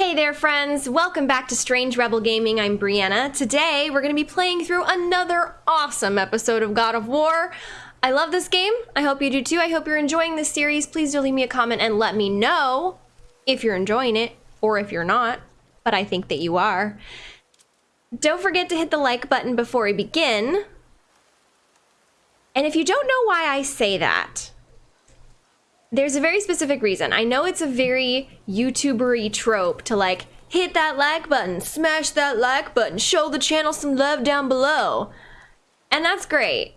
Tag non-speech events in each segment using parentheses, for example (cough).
Hey there friends, welcome back to Strange Rebel Gaming, I'm Brianna. Today we're going to be playing through another awesome episode of God of War. I love this game, I hope you do too, I hope you're enjoying this series. Please do leave me a comment and let me know if you're enjoying it or if you're not, but I think that you are. Don't forget to hit the like button before we begin. And if you don't know why I say that, there's a very specific reason. I know it's a very YouTubery trope to like hit that like button, smash that like button, show the channel some love down below. And that's great.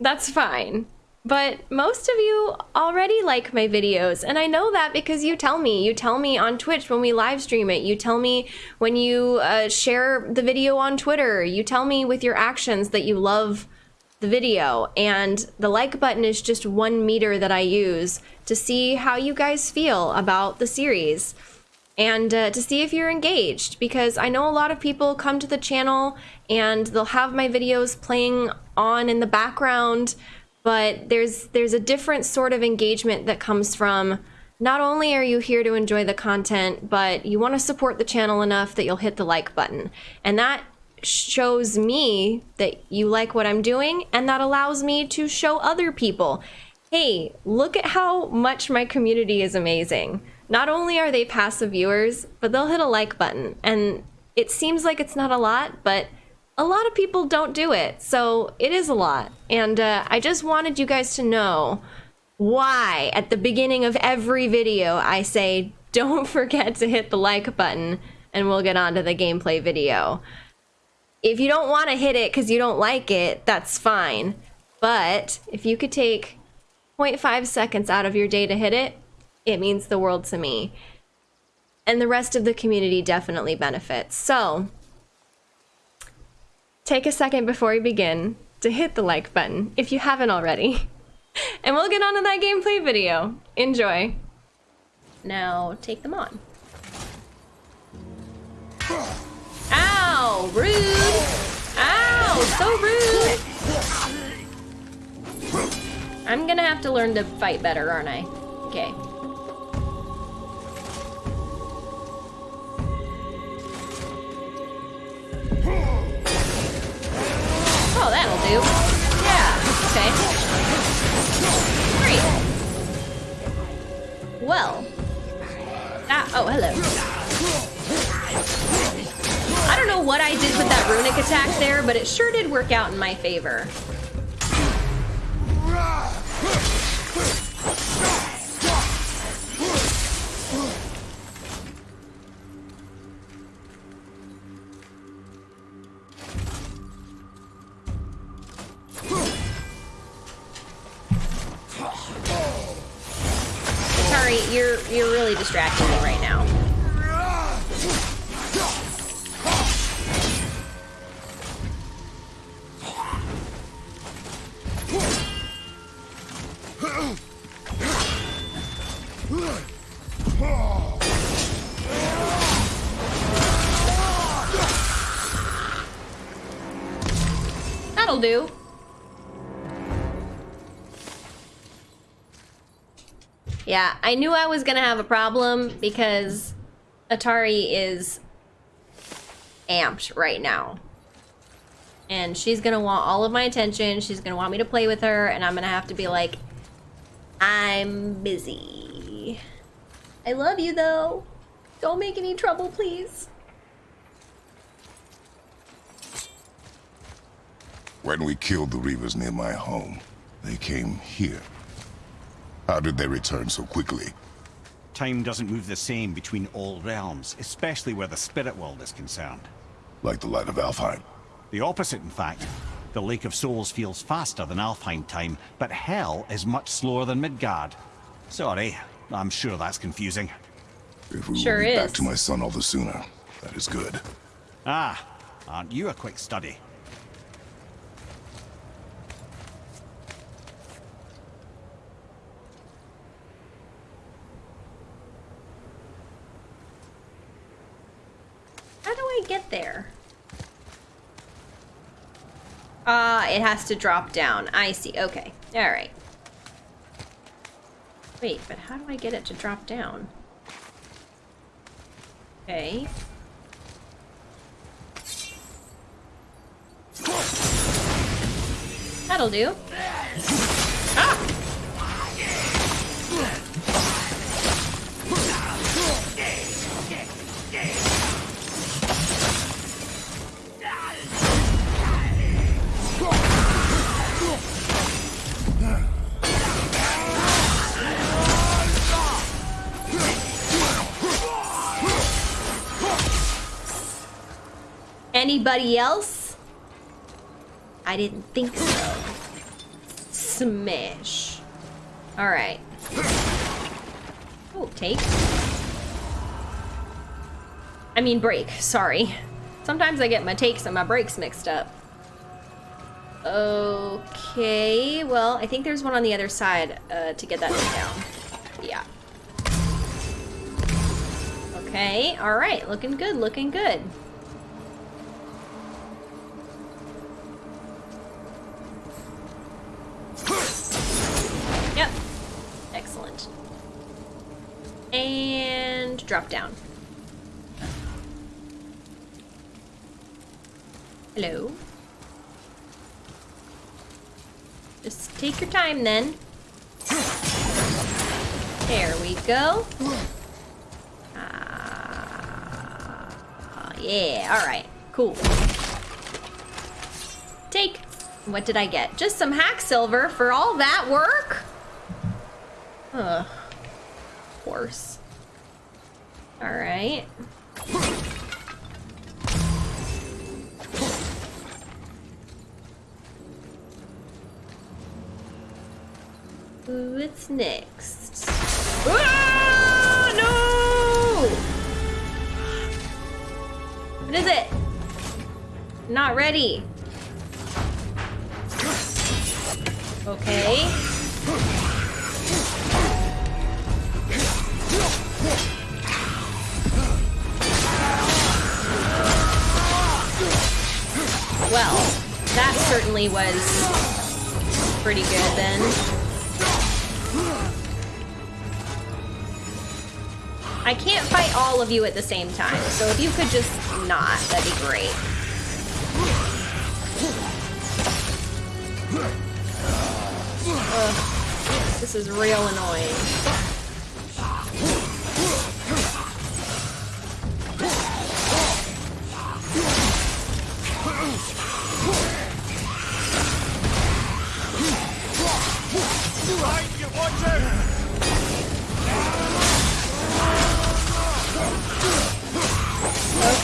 That's fine. But most of you already like my videos, and I know that because you tell me. You tell me on Twitch when we live stream it. You tell me when you uh, share the video on Twitter. You tell me with your actions that you love the video and the like button is just one meter that I use to see how you guys feel about the series and uh, to see if you're engaged because I know a lot of people come to the channel and they'll have my videos playing on in the background but there's there's a different sort of engagement that comes from not only are you here to enjoy the content but you want to support the channel enough that you'll hit the like button. And that shows me that you like what I'm doing and that allows me to show other people, hey, look at how much my community is amazing. Not only are they passive viewers, but they'll hit a like button. And it seems like it's not a lot, but a lot of people don't do it. So it is a lot. And uh, I just wanted you guys to know why at the beginning of every video I say, don't (laughs) forget to hit the like button and we'll get on to the gameplay video. If you don't want to hit it because you don't like it, that's fine. But if you could take 0.5 seconds out of your day to hit it, it means the world to me. And the rest of the community definitely benefits. So, take a second before we begin to hit the like button if you haven't already. (laughs) And we'll get on to that gameplay video. Enjoy. Now, take them on. Ow! Rude! Ow! So rude! I'm gonna have to learn to fight better, aren't I? Okay. Oh, that'll do. Yeah, okay. Great. Well. Ah, oh, hello. What I did with that runic attack there, but it sure did work out in my favor. (laughs) I knew I was gonna have a problem because Atari is amped right now. And she's gonna want all of my attention, she's gonna want me to play with her, and I'm gonna have to be like, I'm busy. I love you though. Don't make any trouble, please. When we killed the Reavers near my home, they came here. How did they return so quickly? Time doesn't move the same between all realms, especially where the spirit world is concerned. Like the light of Alfheim? The opposite, in fact. The Lake of Souls feels faster than Alfheim time, but Hell is much slower than Midgard. Sorry, I'm sure that's confusing. If we sure will be is. back to my son all the sooner, that is good. Ah, aren't you a quick study? How do I get there? It has to drop down. I see. Okay. All right. Wait, but how do I get it to drop down? Okay. That'll do. Ah! Anybody else? I didn't think so. Smash. Alright. Oh, take. I mean break, sorry. Sometimes I get my takes and my breaks mixed up. Okay, well, I think there's one on the other side uh, to get that down. Yeah. Okay, alright, looking good, looking good. Yep. Excellent. And drop down. Hello. Just take your time then. There we go. Ah, yeah, alright. Cool. Take. What did I get? Just some hack silver for all that work? Ugh. Course. Alright. What's next? Ah, no! What is it? Not ready. Okay. Well, that certainly was pretty good then. I can't fight all of you at the same time, so if you could just not, that'd be great. Ugh, this is real annoying.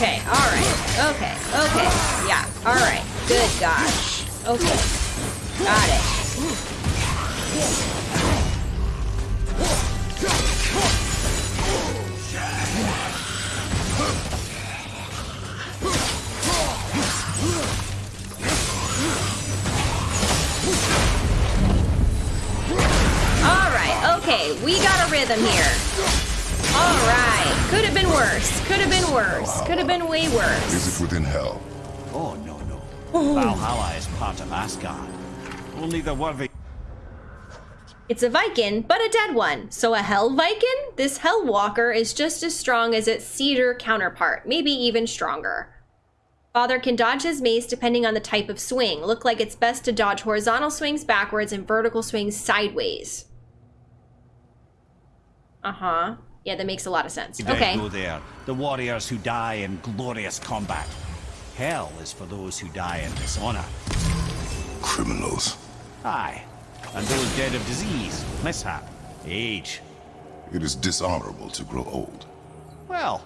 Okay, alright. Okay, okay. Yeah, alright. Good gosh. Okay. Got it. Alright, okay. We got a rhythm here. Alright. Could have been worse. Could have been worse. Could have been way worse. Is it within hell? Oh, no, no. Valhalla is part of Asgard. Only the worthy It's a Viking, but a dead one. So a Hell Viking? This Hell Walker is just as strong as its Cedar counterpart, maybe even stronger. Father can dodge his mace depending on the type of swing. Look like it's best to dodge horizontal swings backwards and vertical swings sideways. Uh-huh. Yeah, that makes a lot of sense. dead Okay. go there. The warriors who die in glorious combat. Hell is for those who die in dishonor. Criminals. Aye. And those dead of disease, mishap, age. It is dishonorable to grow old. Well,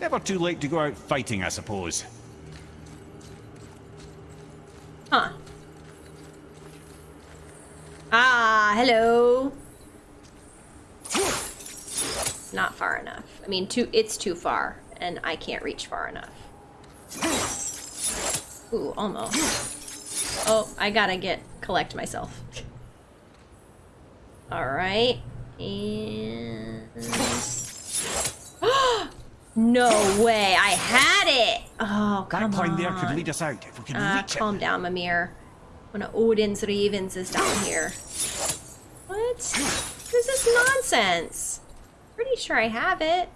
never too late to go out fighting, I suppose. Huh. Ah, hello. Not far enough. I mean, too. It's too far, and I can't reach far enough. Ooh, almost. Oh, I gotta get collect myself. All right, and (gasps) no way! I had it. Oh, That come climb on. there could lead us out if we can Ah, reach it. calm down, Mimir. One of Odin's ravens is down here. What? What is this nonsense? Pretty sure I have it.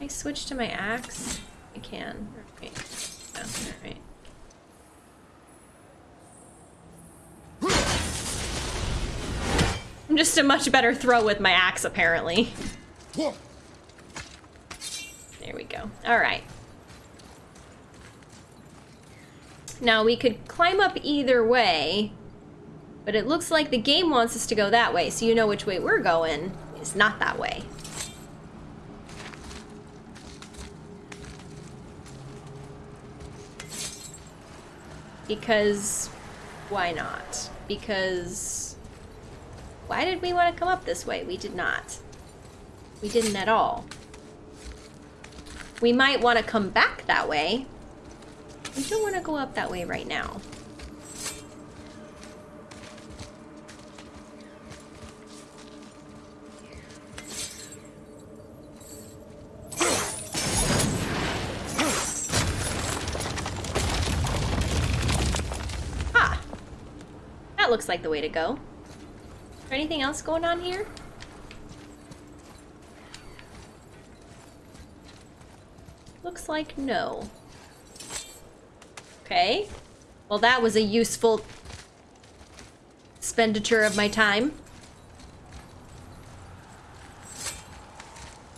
I switch to my axe? I can. Alright. Alright. I'm just a much better throw with my axe, apparently. There we go. Alright. Now, we could climb up either way, but it looks like the game wants us to go that way, so you know which way we're going. It's not that way. Because why not? Because why did we want to come up this way? We did not. We didn't at all. We might want to come back that way. We don't want to go up that way right now. That looks like the way to go. Is there anything else going on here? Looks like no. Okay. Well, that was a useful expenditure of my time.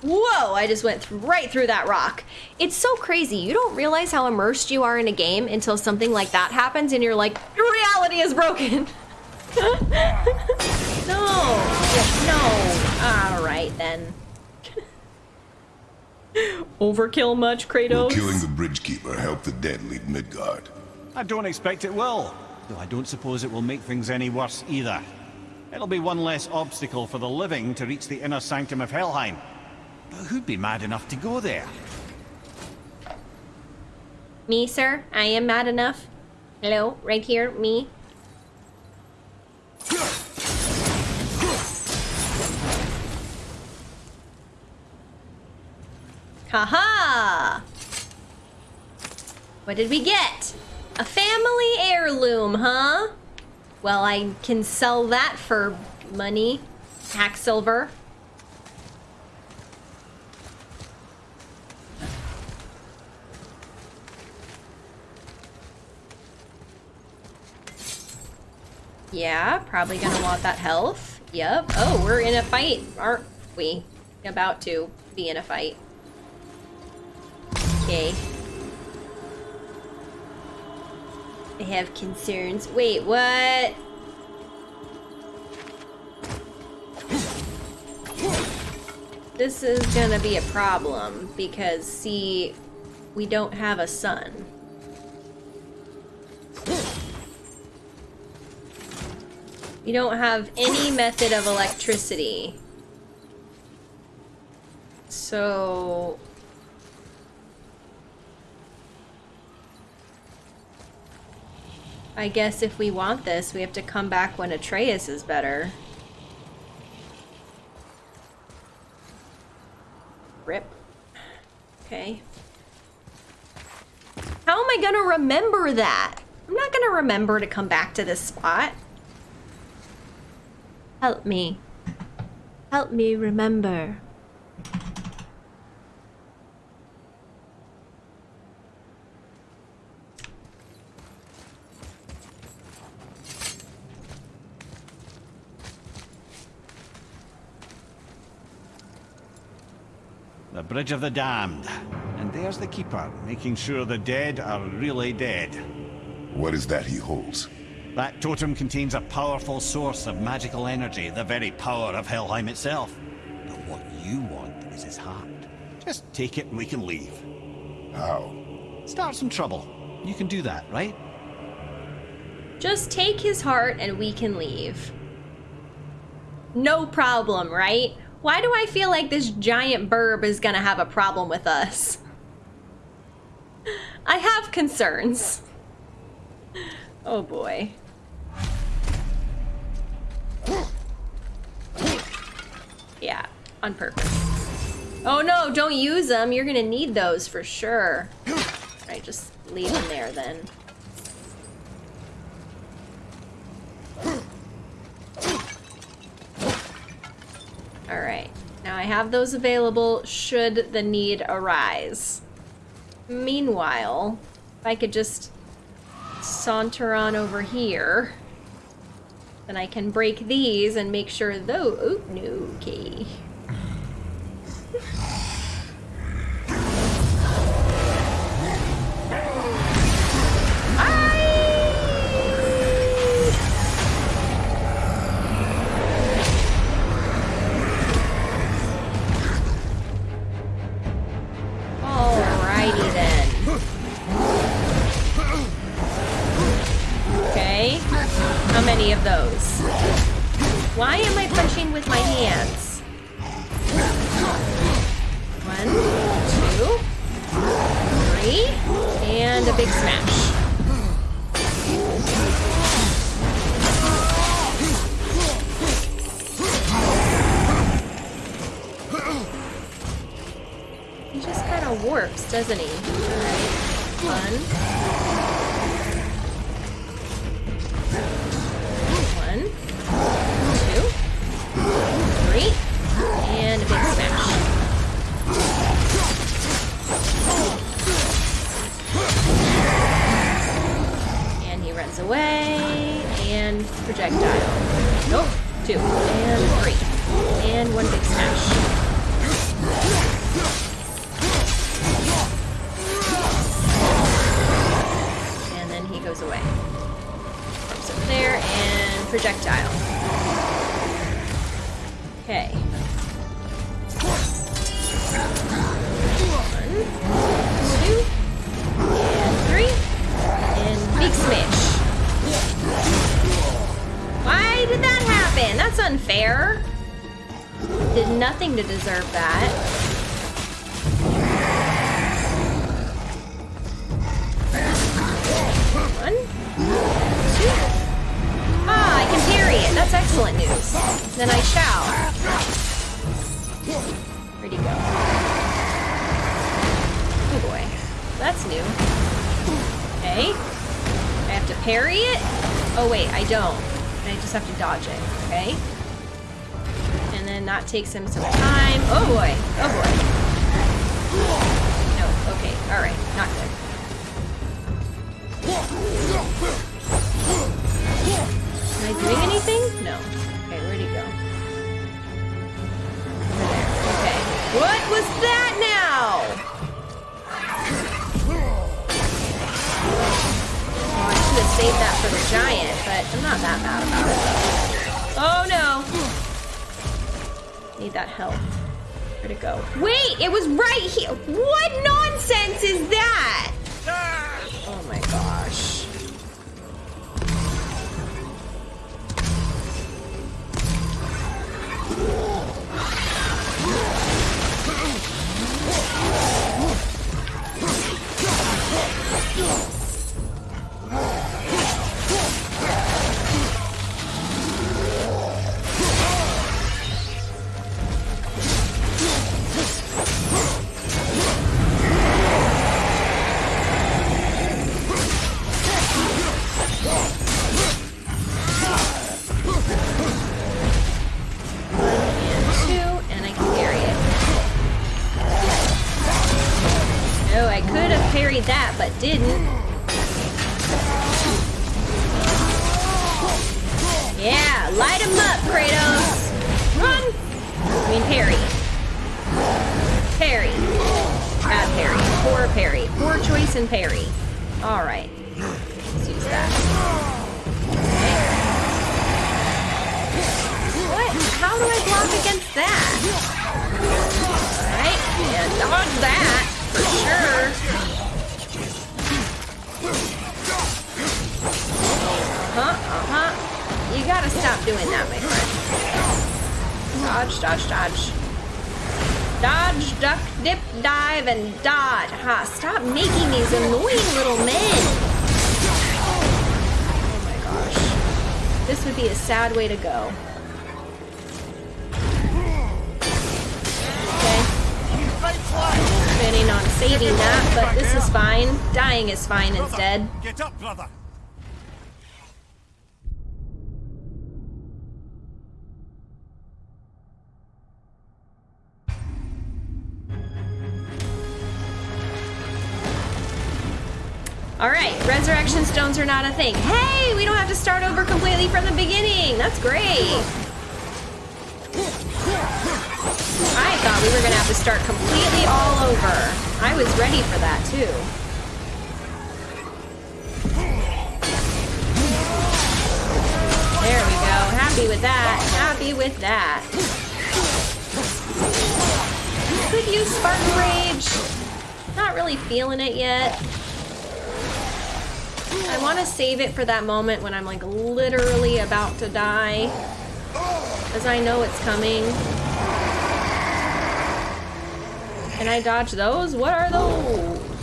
Whoa, I just went th right through that rock. It's so crazy. You don't realize how immersed you are in a game until something like that happens and you're like, reality is broken. (laughs) no, no. All right then. (laughs) Overkill much, Kratos? Will killing the Bridgekeeper help the dead leave Midgard? I don't expect it will, though I don't suppose it will make things any worse either. It'll be one less obstacle for the living to reach the inner sanctum of Helheim. But who'd be mad enough to go there? Me, sir? I am mad enough. Hello? Right here? Me? Haha! What did we get? A family heirloom, huh? Well, I can sell that for money. Hack silver. Yeah, probably gonna want that health. Yep. Oh, we're in a fight, aren't we? About to be in a fight. Okay. I have concerns. Wait, what? This is gonna be a problem because, see, we don't have a sun. We don't have any method of electricity. So... I guess if we want this, we have to come back when Atreus is better. Rip. Okay. How am I gonna remember that? I'm not gonna remember to come back to this spot. Help me. Help me remember. Bridge of the Damned. And there's the Keeper, making sure the dead are really dead. What is that he holds? That totem contains a powerful source of magical energy, the very power of Helheim itself. But what you want is his heart. Just take it and we can leave. How? Start some trouble. You can do that, right? Just take his heart and we can leave. No problem, right? Why do I feel like this giant burb is gonna have a problem with us? I have concerns. Oh boy. Yeah, on purpose. Oh no, don't use them. You're gonna need those for sure. Alright, just leave them there then. Alright, Now I have those available should the need arise. Meanwhile, if I could just saunter on over here, then I can break these and make sure those. Oh, no, okay. (laughs) of doesn't he? Alright. One. One. Two. Three. And a big smash. And he runs away. And projectile. Nope. Two. And three. And one big Then I shall. Where'd he go? Oh boy. That's new. Okay. I have to parry it? Oh wait, I don't. I just have to dodge it, okay? And then that takes him some time. Oh boy. Oh boy. No, okay. Alright. Not good. Am I doing anything? No. What was that now? Oh, I should have saved that for the giant, but I'm not that mad about it. Oh no! Need that help. Where'd it go? Wait, it was right here. What nonsense is that? Oh my gosh. Didn't. spine brother. Get up, brother. All right, resurrection stones are not a thing. Hey, we don't have to start over completely from the beginning. That's great. I thought we were gonna have to start completely all over. I was ready for that too. Happy with that. Happy with that. Could use Spartan Rage. Not really feeling it yet. I want to save it for that moment when I'm like literally about to die. Because I know it's coming. Can I dodge those? What are those?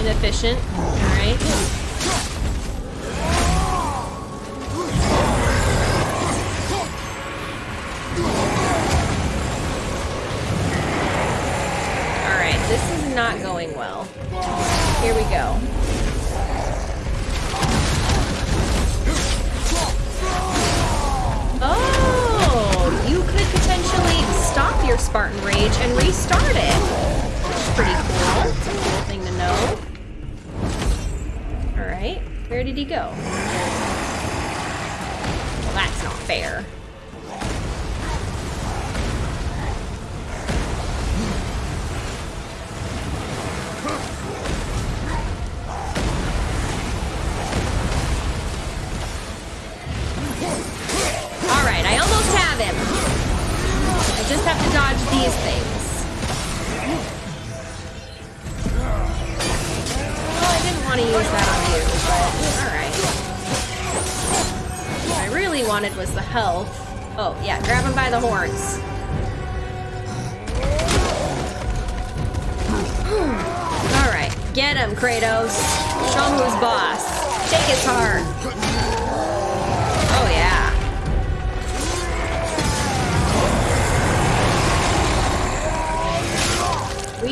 Inefficient. Alright.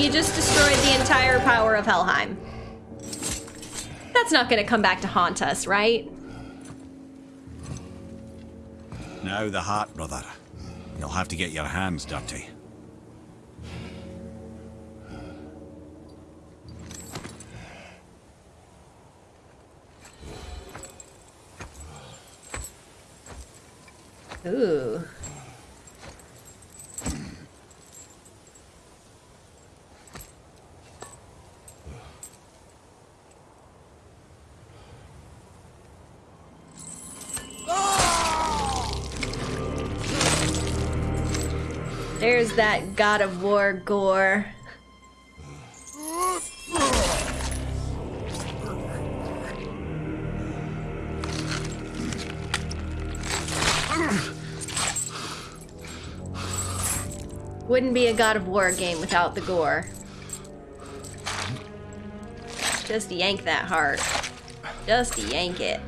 We just destroyed the entire power of Helheim. That's not gonna come back to haunt us, right? Now the heart, brother. You'll have to get your hands dirty. Ooh. There's that God of War gore. Wouldn't be a God of War game without the gore. Just yank that heart. Just yank it.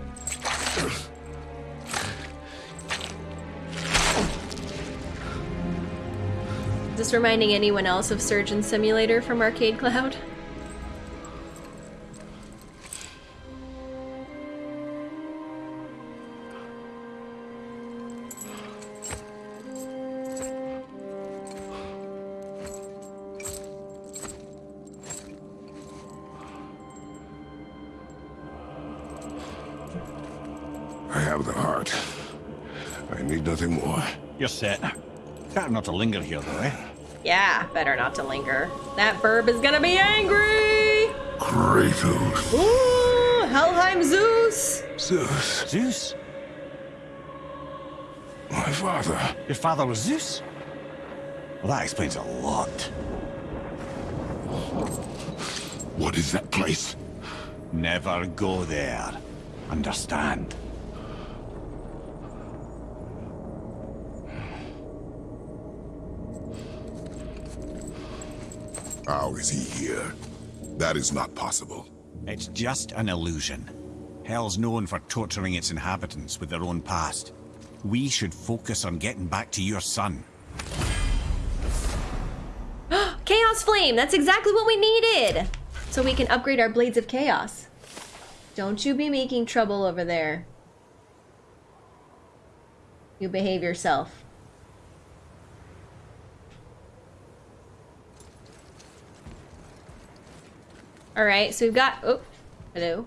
Is this reminding anyone else of Surgeon Simulator from Arcade Cloud? I have the heart. I need nothing more. You're set. Better not to linger here, though, eh? Yeah, better not to linger. That burb is gonna be angry! Kratos. Ooh, Helheim Zeus! Zeus. Zeus? My father. Your father was Zeus? Well, that explains a lot. What is that place? Never go there. Understand? How is he here? That is not possible. It's just an illusion. Hell's known for torturing its inhabitants with their own past. We should focus on getting back to your son. (gasps) Chaos Flame, that's exactly what we needed! So we can upgrade our Blades of Chaos. Don't you be making trouble over there. You behave yourself. Alright, so we've got... Oh, hello.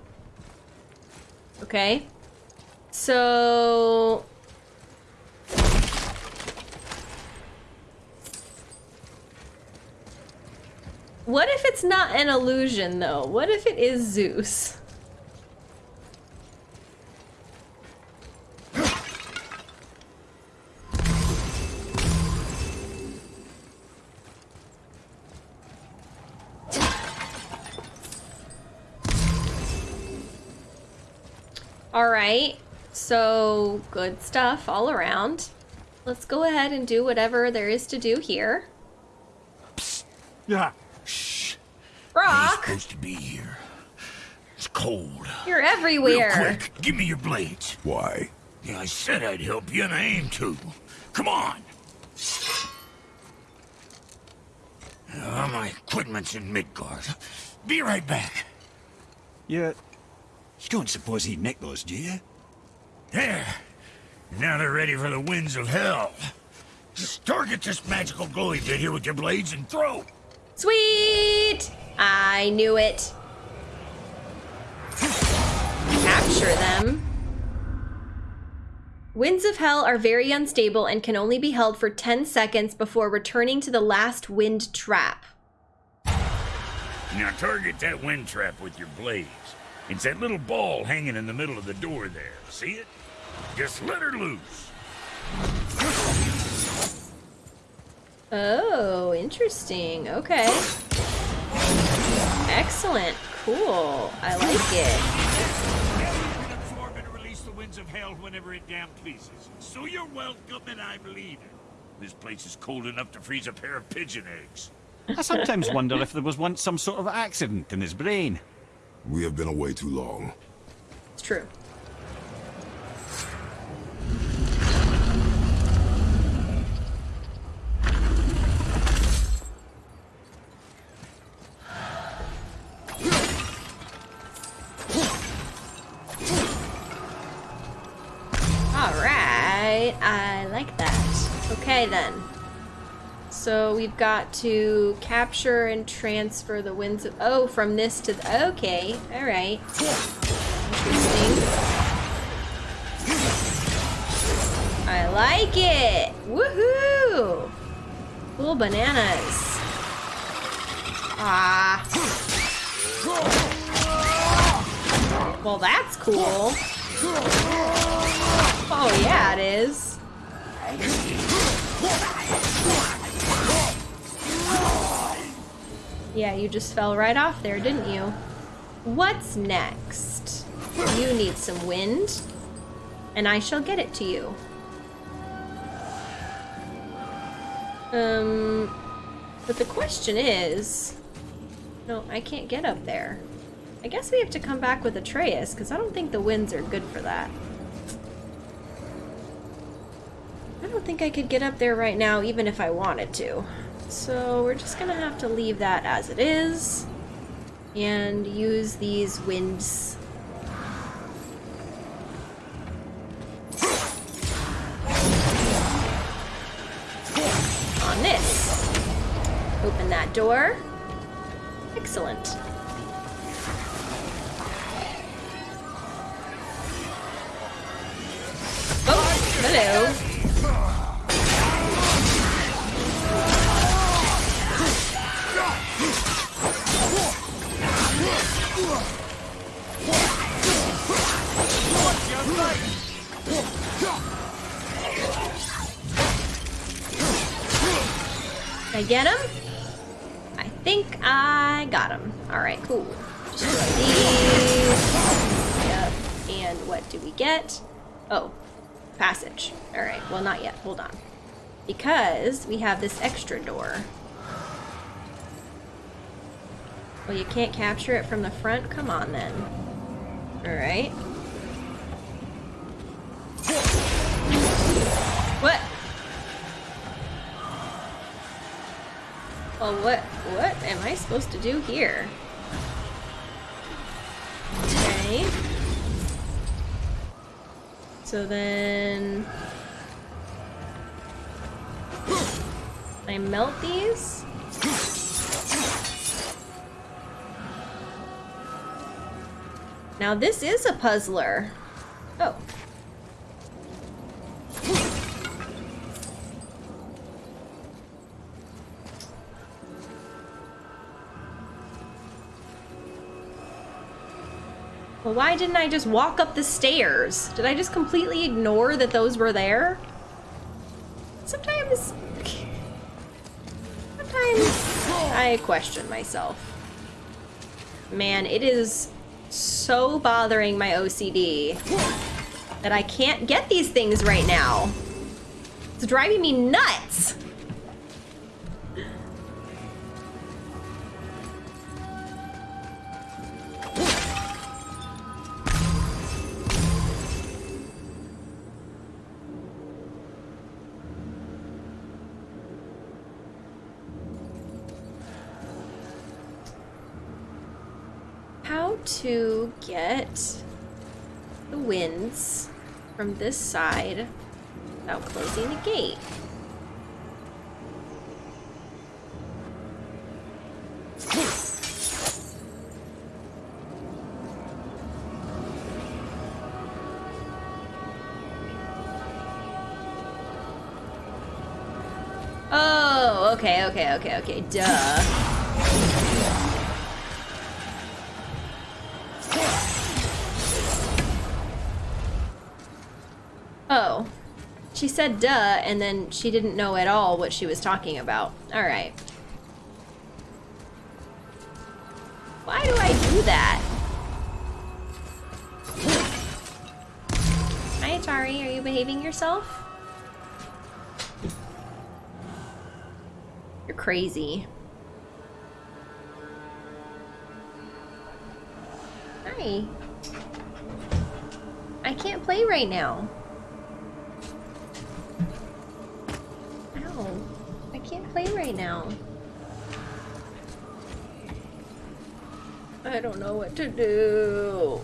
Okay. So... What if it's not an illusion, though? What if it is Zeus? So good stuff all around. Let's go ahead and do whatever there is to do here. Yeah. Shh. Rock, supposed to be here. It's cold. you're everywhere. Real everywhere. quick, give me your blades. Why? Yeah, I said I'd help you, and I aim to. Come on. Uh, my equipment's in Midgard. Be right back. You... You don't suppose he'd nick those, do you? There. Now they're ready for the winds of hell. Just target this magical glowy bit here with your blades and throw. Sweet! I knew it. Capture them. Winds of Hell are very unstable and can only be held for 10 seconds before returning to the last wind trap. Now target that wind trap with your blades. It's that little ball hanging in the middle of the door there. See it? Just let her loose. Oh, interesting. Okay. Excellent. Cool. I like it. Hell can absorb and release the winds of hell whenever it damn pleases. So you're welcome and I'm leaving. This place is cold enough to freeze a pair of pigeon eggs. I sometimes wonder if there was once some sort of accident in his brain. We have been away too long. It's true. All right, I like that. Okay then. So we've got to capture and transfer the winds of oh from this to the, okay, all right. Interesting. I like it. Woohoo! Cool bananas. Ah. Well, that's cool. Oh yeah, it is. Yeah, you just fell right off there, didn't you? What's next? You need some wind, and I shall get it to you. Um, but the question is... No, I can't get up there. I guess we have to come back with Atreus, because I don't think the winds are good for that. I don't think I could get up there right now, even if I wanted to. So we're just gonna have to leave that as it is and use these winds. On this. Open that door. Excellent. Oh, hello. I get him? I think I got him. Alright, cool. Yep. And what do we get? Oh, passage. Alright, well not yet. Hold on. Because we have this extra door. Well, you can't capture it from the front? Come on then. Alright. Well, what, what am I supposed to do here? Okay. So then... I melt these? Now this is a puzzler. Oh. Well, why didn't I just walk up the stairs? Did I just completely ignore that those were there? Sometimes... Sometimes I question myself. Man, it is so bothering my OCD that I can't get these things right now. It's driving me nuts. Side without closing the gate. Oh, okay, okay, okay, okay, duh. She said duh, and then she didn't know at all what she was talking about. Alright. Why do I do that? Hi, Atari. Are you behaving yourself? You're crazy. Hi. I can't play right now. Play right now. I don't know what to do.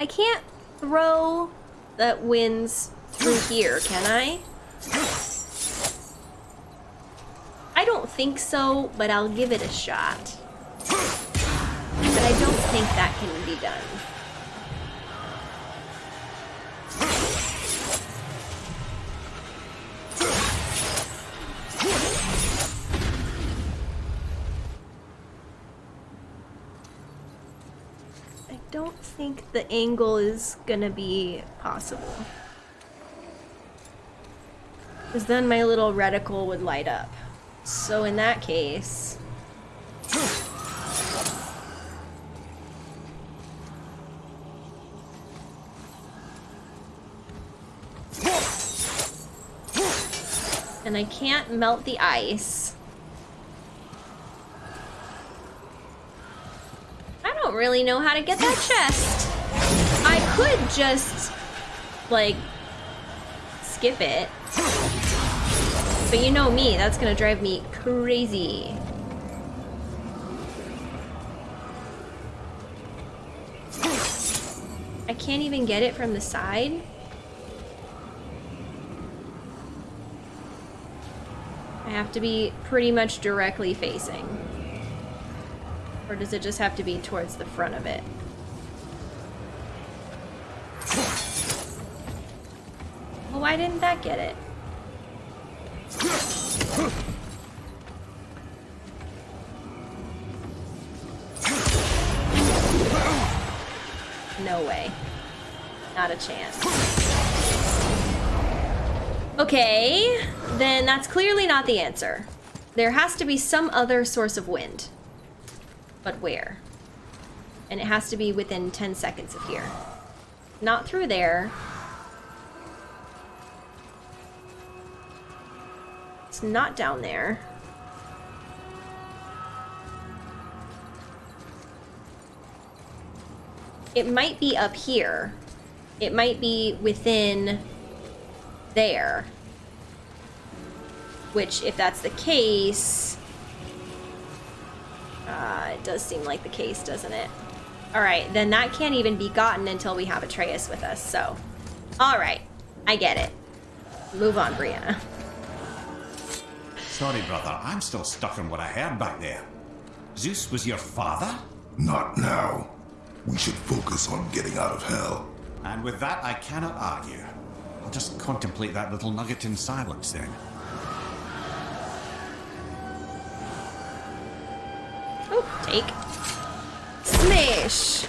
I can't throw that wins through here, can I? I don't think so, but I'll give it a shot. Think that can be done. I don't think the angle is gonna be possible. Because then my little reticle would light up. So in that case... And I can't melt the ice. I don't really know how to get that chest. I could just, like, skip it. But you know me, that's gonna drive me crazy. I can't even get it from the side. Have to be pretty much directly facing. Or does it just have to be towards the front of it? Well, why didn't that get it? No way. Not a chance. Okay, then that's clearly not the answer. There has to be some other source of wind. But where? And it has to be within 10 seconds of here. Not through there. It's not down there. It might be up here. It might be within there. Which, if that's the case... Uh, it does seem like the case, doesn't it? Alright, then that can't even be gotten until we have Atreus with us, so... Alright, I get it. Move on, Brianna. Sorry, brother. I'm still stuck on what I heard back there. Zeus was your father? Not now. We should focus on getting out of hell. And with that, I cannot argue. I'll just contemplate that little nugget in silence then. Oh, take. Smash!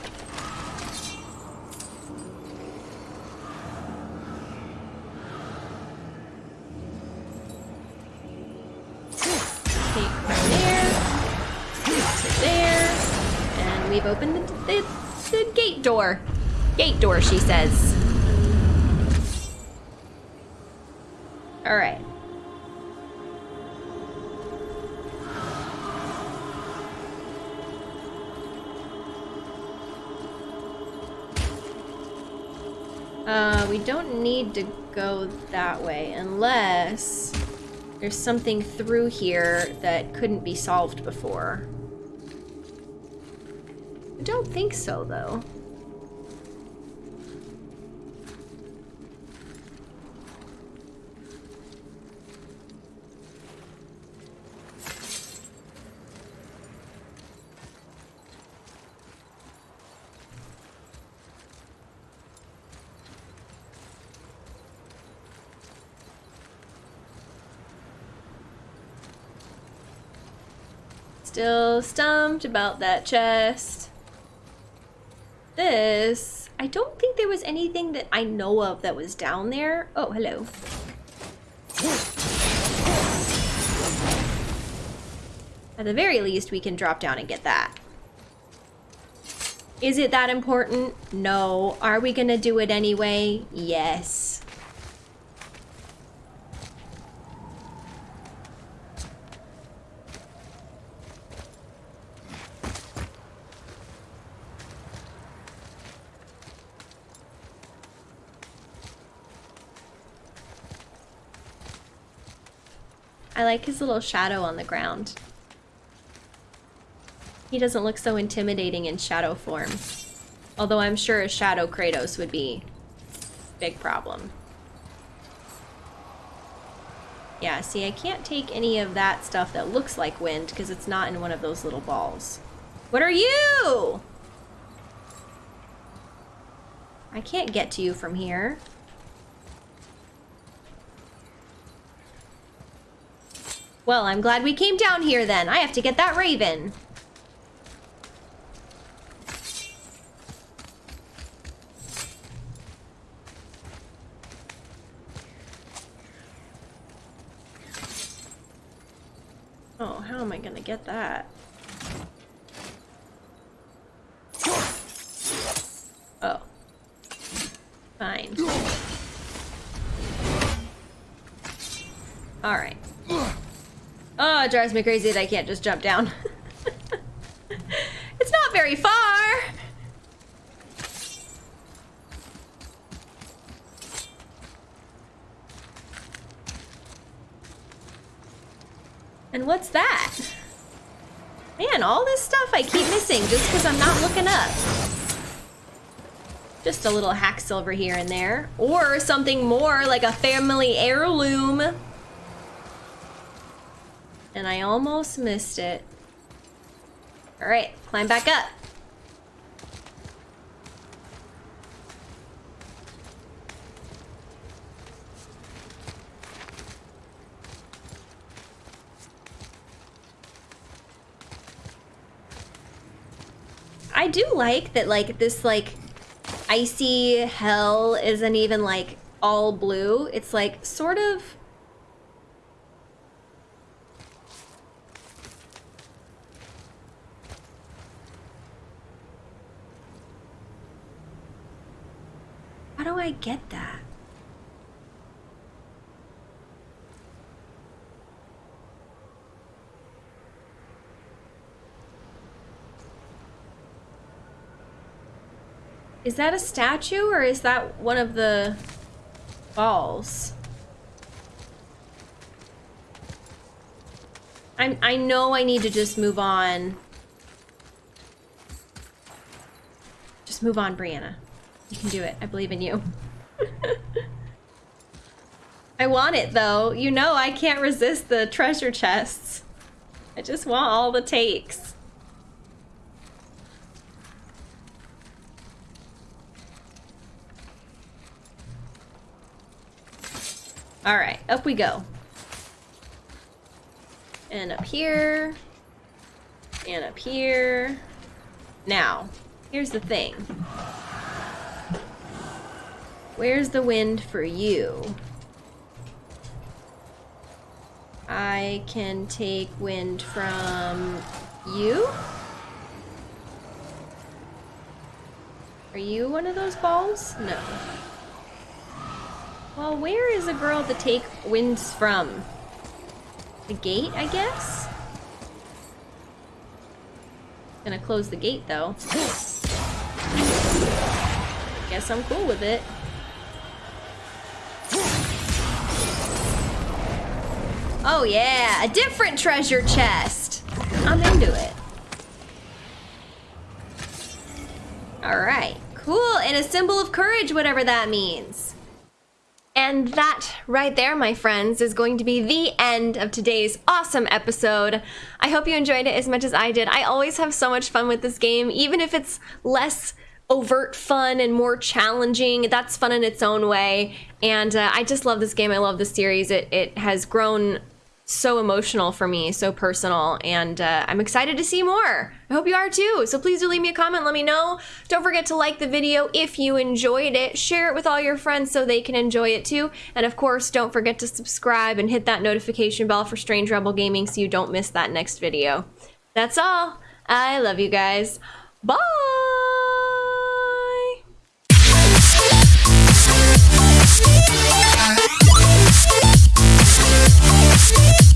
Opened the, the, the gate door. Gate door, she says. Alright. Uh, we don't need to go that way unless there's something through here that couldn't be solved before. I don't think so, though. Stumped about that chest. This, I don't think there was anything that I know of that was down there. Oh, hello. At the very least, we can drop down and get that. Is it that important? No. Are we gonna do it anyway? Yes. I like his little shadow on the ground. He doesn't look so intimidating in shadow form. Although I'm sure a shadow Kratos would be big problem. Yeah, see, I can't take any of that stuff that looks like wind because it's not in one of those little balls. What are you? I can't get to you from here. Well, I'm glad we came down here then. I have to get that raven. Oh, how am I gonna get that? Oh. Fine. Alright. Oh, it drives me crazy that I can't just jump down. (laughs) it's not very far! And what's that? Man, all this stuff I keep missing just because I'm not looking up. Just a little hack silver here and there. Or something more like a family heirloom. And I almost missed it. All right, climb back up. I do like that like this like icy hell isn't even like all blue. It's like sort of do I get that? Is that a statue or is that one of the balls? I'm, I know I need to just move on. Just move on, Brianna. You can do it. I believe in you. (laughs) I want it, though. You know I can't resist the treasure chests. I just want all the takes. Alright, up we go. And up here. And up here. Now, here's the thing. Where's the wind for you? I can take wind from you? Are you one of those balls? No. Well, where is a girl to take winds from? The gate, I guess? Gonna close the gate, though. Guess I'm cool with it. Oh yeah, a different treasure chest. I'm into it. All right, cool, and a symbol of courage, whatever that means. And that right there, my friends, is going to be the end of today's awesome episode. I hope you enjoyed it as much as I did. I always have so much fun with this game, even if it's less overt fun and more challenging. That's fun in its own way. And uh, I just love this game. I love the series. It, it has grown so emotional for me, so personal, and uh, I'm excited to see more. I hope you are too. So please do leave me a comment, let me know. Don't forget to like the video if you enjoyed it. Share it with all your friends so they can enjoy it too. And of course, don't forget to subscribe and hit that notification bell for Strange Rebel Gaming so you don't miss that next video. That's all. I love you guys. Bye! Thank you